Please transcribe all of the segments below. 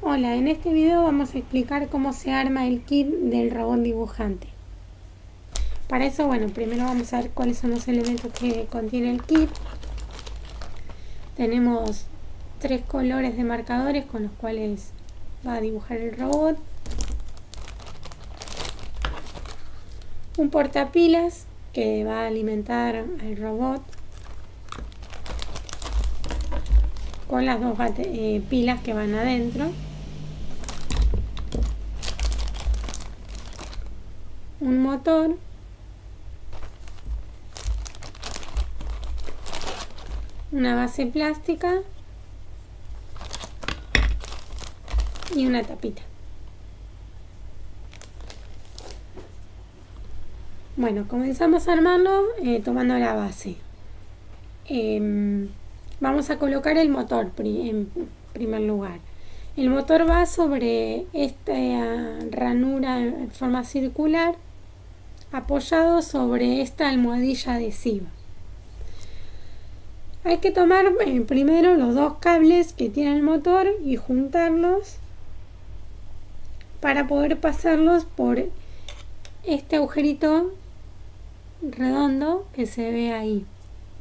Hola, en este video vamos a explicar cómo se arma el kit del robot dibujante. Para eso, bueno, primero vamos a ver cuáles son los elementos que contiene el kit. Tenemos tres colores de marcadores con los cuales va a dibujar el robot. Un portapilas que va a alimentar al robot con las dos eh, pilas que van adentro. un motor. Una base plástica. Y una tapita bueno comenzamos a armarlo eh, tomando la base em, vamos a colocar el motor en primer lugar el motor va sobre esta ranura en forma circular apoyado sobre esta almohadilla adhesiva. Hay que tomar eh, primero los dos cables que tiene el motor y juntarlos para poder pasarlos por este agujerito redondo que se ve ahí,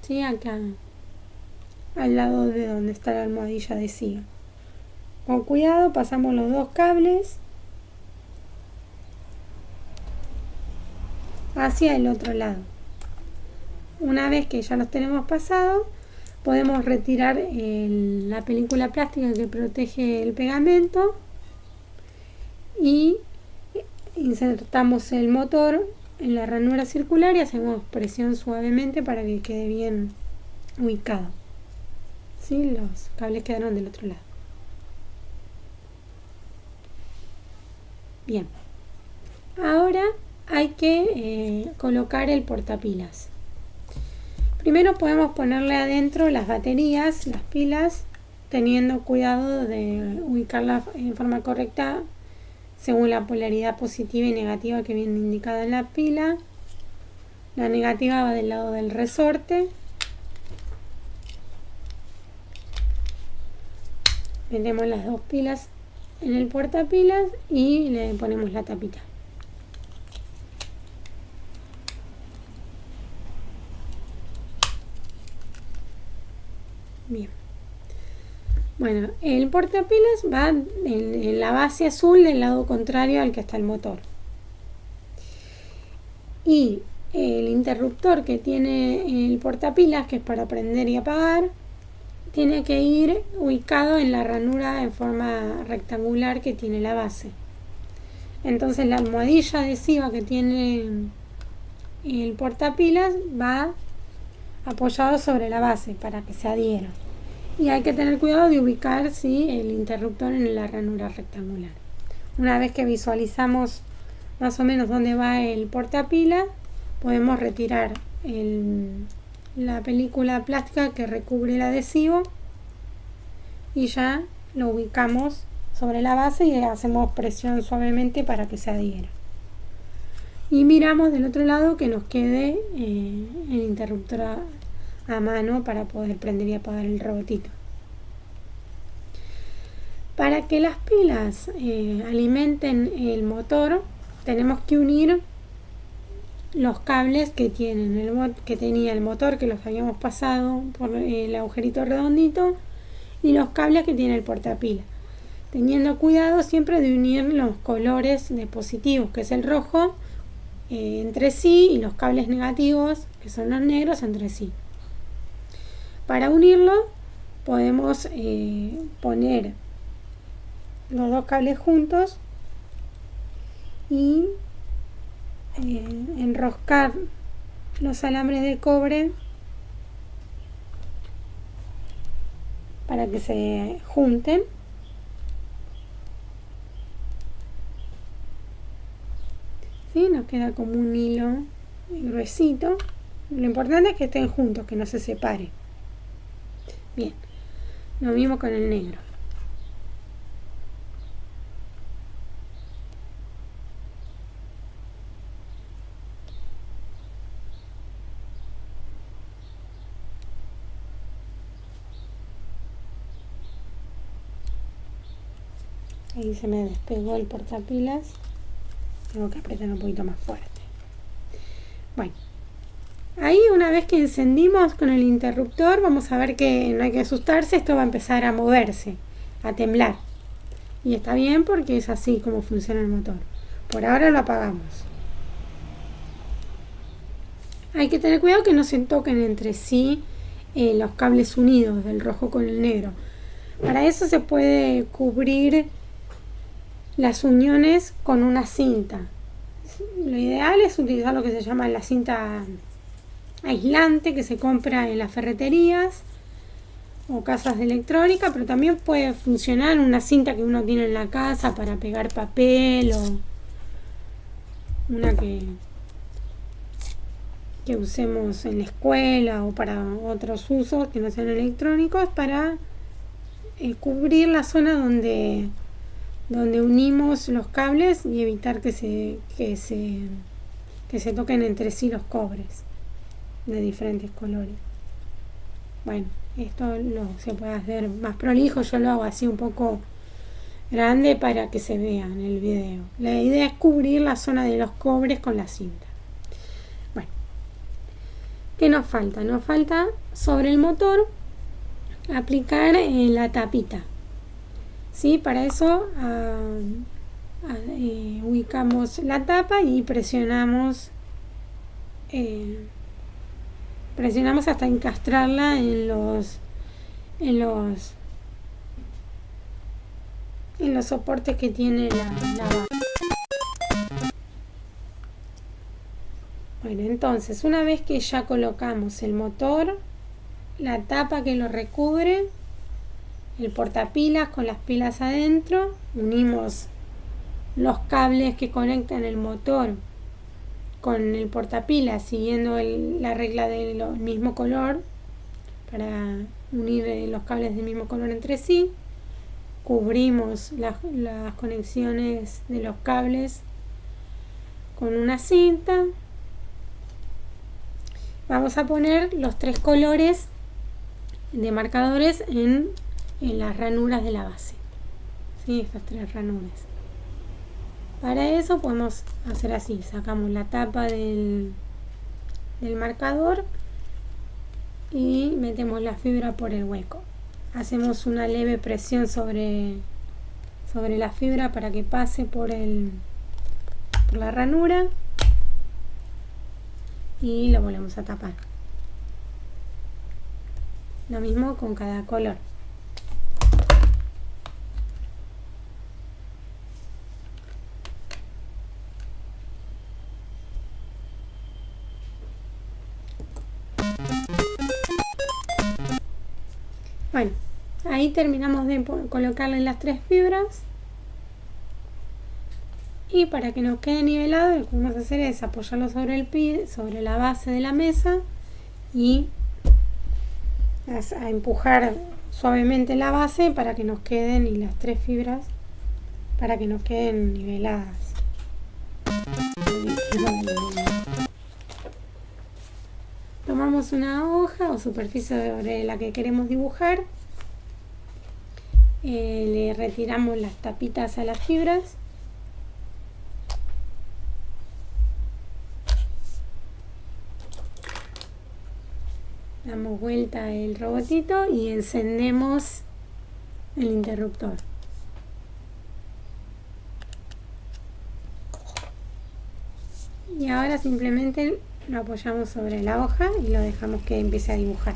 ¿sí? acá al lado de donde está la almohadilla adhesiva. Con cuidado pasamos los dos cables hacia el otro lado. Una vez que ya los tenemos pasado, podemos retirar la película plástica que protege el pegamento y insertamos el motor en la ranura circular y hacemos presión suavemente para que quede bien ubicado. ¿Sí? Los cables quedaron del otro lado. Bien. Ahora hay que eh, colocar el portapilas. Primero podemos ponerle adentro las baterías, las pilas, teniendo cuidado de ubicarlas en forma correcta según la polaridad positiva y negativa que viene indicada en la pila. La negativa va del lado del resorte. Metemos las dos pilas en el portapilas y le ponemos la tapita. Bien. Bueno, el portapilas va en, la base azul del lado contrario al que está el motor. Y el interruptor que tiene el portapilas, que es para prender y apagar, tiene que ir ubicado en la ranura en forma rectangular que tiene la base. Entonces la almohadilla adhesiva que tiene el portapilas va apoyado sobre la base para que se adhiera. Y hay que tener cuidado de ubicar ¿sí? el interruptor en la ranura rectangular. Una vez que visualizamos más o menos dónde va el portapila, podemos retirar la película plástica que recubre el adhesivo y ya lo ubicamos sobre la base y hacemos presión suavemente para que se adhiera. Y miramos del otro lado que nos quede eh, el interruptor a, mano para poder prender y apagar el robotito. Para que las pilas eh, alimenten el motor, tenemos que unir los cables que tienen el que tenía el motor que los habíamos pasado por el agujerito redondito y los cables que tiene el portapila teniendo cuidado siempre de unir los colores de positivos que es el rojo eh, entre sí y los cables negativos que son los negros entre sí para unirlo podemos eh, poner los dos cables juntos y eh, enroscar los alambres de cobre para que se junten ¿Sí? nos queda como un hilo gruesito lo importante es que estén juntos que no se separe Bien, lo mismo con el negro. Ahí se me despegó el portapilas. Tengo que apretar un poquito más fuerte. Bueno ahí una vez que encendimos con el interruptor, vamos a ver que no hay que asustarse, esto va a empezar a moverse, a temblar. Y está bien porque es así como funciona el motor. Por ahora lo apagamos. Hay que tener cuidado que no se toquen entre sí eh, los cables unidos del rojo con el negro. Para eso se puede cubrir las uniones con una cinta. Lo ideal es utilizar lo que se llama la cinta aislante que se compra en las ferreterías o casas de electrónica, pero también puede funcionar una cinta que uno tiene en la casa para pegar papel o una que que usemos en la escuela o para otros usos que no sean electrónicos para eh, cubrir la zona donde, donde unimos los cables y evitar que se, que se, que se toquen entre sí los cobres de diferentes colores. Bueno, esto lo, se puede hacer más prolijo, yo lo hago así un poco grande para que se vea en el video. La idea es cubrir la zona de los cobres con la cinta. ¿Qué nos falta? Nos falta sobre el motor aplicar eh, la tapita. ¿Sí? Para eso ah, ah, eh, ubicamos la tapa y presionamos eh, presionamos hasta encastrarla en los en los en los soportes que tiene la, la. Bueno, entonces una vez que ya colocamos el motor, la tapa que lo recubre, el portapilas con las pilas adentro, unimos los cables que conectan el motor con el portapilas siguiendo la regla del mismo color para unir eh, los cables del mismo color entre sí. Cubrimos las conexiones de los cables con una cinta. Vamos a poner los tres colores de marcadores en, las ranuras de la base. ¿sí? estas tres ranuras para eso podemos hacer así. Sacamos la tapa del, del marcador y metemos la fibra por el hueco. Hacemos una leve presión sobre sobre la fibra para que pase por el por la ranura y lo volvemos a tapar. Lo mismo con cada color bueno ahí terminamos de colocarle las tres fibras. Y para que nos quede nivelado lo que vamos a hacer es apoyarlo sobre el pie, sobre la base de la mesa y a empujar suavemente la base para que nos queden y las tres fibras para que nos queden niveladas tomamos una hoja o superficie sobre la que queremos dibujar. Eh, le retiramos las tapitas a las fibras. Damos vuelta el robotito y encendemos el interruptor. Y ahora simplemente lo apoyamos sobre la hoja y lo dejamos que empiece a dibujar